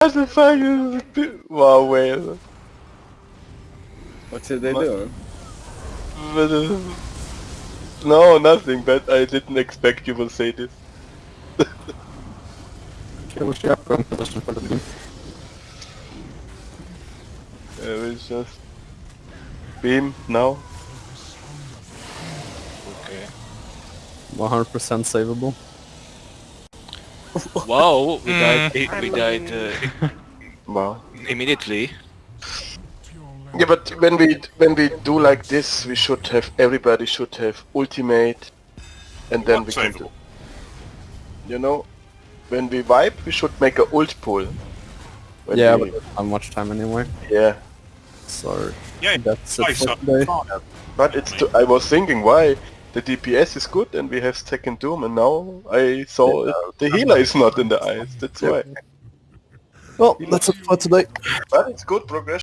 What the fuck is this? Wow, whale. What did they What? do? But, uh, No, nothing, but I didn't expect you will say this. Kill shotgun position for the team. I will just... Beam, now. Okay. 100% savable. Wow, we died. We died uh, Wow. immediately. Yeah, but when we when we do like this, we should have everybody should have ultimate, and then we can do. You know, when we wipe, we should make a ult pull. When yeah, we- but not much time anyway. yeah. So Yeah, that's it for today. But it's too, I was thinking why the DPS is good and we have second doom, and now I saw it, the healer is not in the eyes. That's why. Well, that's it for today. But it's good progression.